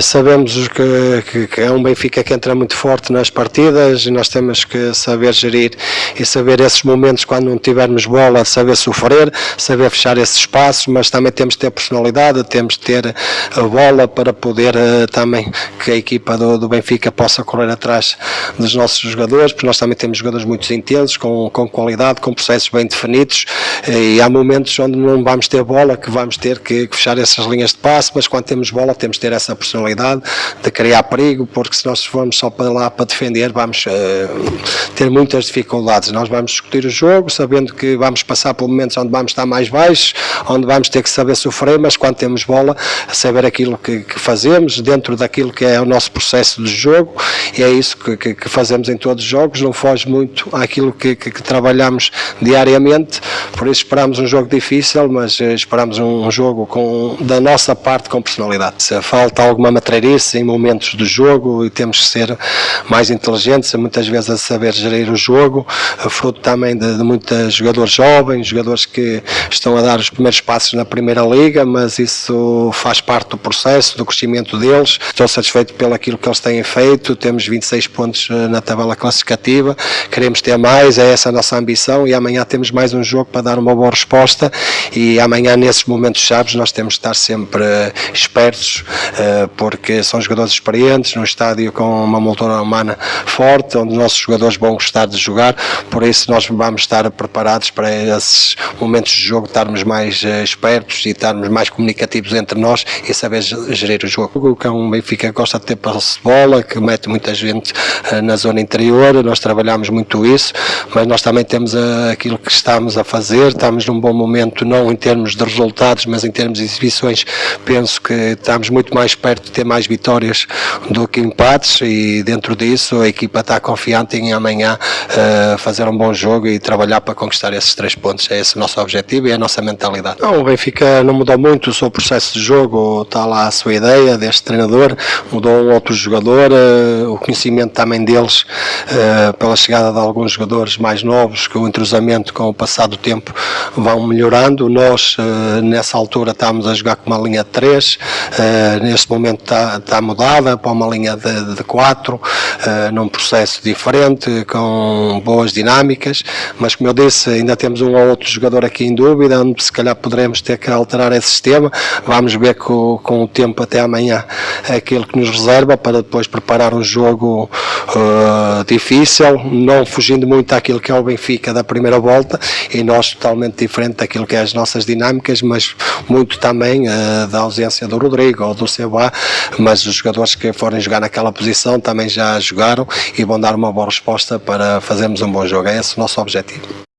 Uh, sabemos que, que, que, é um Benfica que entra muito forte nas partidas e nós temos que saber gerir e saber esses momentos quando não tivermos bola, saber sofrer, saber fechar esses espaços, mas também temos de ter personalidade, temos de ter a bola para poder uh, também que a equipa do, do, Benfica possa correr atrás dos nossos jogadores, porque nós também temos jogadores muito intensos, com, com qualidade, com processos bem definidos e há momentos onde não vamos ter bola, que vamos ter que, que fechar essas linhas de passe, mas quando temos bola temos de ter essa personalidade de criar perigo, porque se nós formos só para lá para defender, vamos uh, ter muitas dificuldades. Nós vamos discutir o jogo, sabendo que vamos passar por momentos onde vamos estar mais baixos, onde vamos ter que saber sofrer, mas quando temos bola, saber aquilo que, que fazemos, dentro daquilo que é o nosso processo de jogo, e é isso que, que, que fazemos em todos os jogos, não foge muito àquilo que, que trabalhamos diariamente, por isso esperamos um jogo difícil, mas eh, esperamos um jogo com, da nossa parte com personalidade. Se falta alguma matreirice em momentos do jogo e temos que ser mais inteligentes, muitas vezes a saber gerir o jogo, fruto também de, de muitos jogadores jovens, jogadores que estão a dar os primeiros passos na Primeira Liga, mas isso faz parte do processo, do crescimento deles. Estou satisfeito pelo aquilo que eles têm feito, temos 26 pontos eh, na tabela classificativa, queremos ter mais, é essa a nossa ambição e amanhã temos mais um jogo para dar uma boa resposta e amanhã nesses momentos chaves nós temos de estar sempre espertos eh, porque são jogadores experientes, num estádio com uma moldura humana forte, onde os nossos jogadores vão gostar de jogar, por isso nós vamos estar preparados para esses momentos de jogo, estarmos mais eh, espertos e estarmos mais comunicativos entre nós e saber gerir o jogo. O é um Benfica gosta de ter passe de bola, que mete muita gente eh, na zona interior, nós trabalhamos muito isso, mas nós também temos aquilo que estamos a fazer, estamos num bom momento, não em termos de resultados, mas em termos de exibições, penso que estamos muito mais perto de ter mais vitórias do que empates e dentro disso a equipa está confiante em amanhã uh, fazer um bom jogo e trabalhar para conquistar esses três pontos. É esse o nosso objetivo e é a nossa mentalidade. Não, o Benfica não mudou muito o seu processo de jogo, está lá a sua ideia deste treinador, mudou um outro jogador, uh, o conhecimento também deles uh, pela chegada de alguns jogadores mais novos, que o entrosamento com o passar do tempo vão melhorando. Nós nessa altura estávamos a jogar com uma linha de 3, neste momento está, está mudada para uma linha de, de 4, num processo diferente, com boas dinâmicas, mas como eu disse, ainda temos um ou outro jogador aqui em dúvida, onde se calhar poderemos ter que alterar esse sistema, vamos ver com, com o tempo até amanhã aquilo que nos reserva para depois preparar um jogo uh, difícil, não fugindo muito àquilo que é o Benfica da primeira volta. E nós totalmente diferente daquilo que é as nossas dinâmicas, mas muito também uh, da ausência do Rodrigo ou do Seba, mas os jogadores que forem jogar naquela posição também já jogaram e vão dar uma boa resposta para fazermos um bom jogo. É esse o nosso objetivo.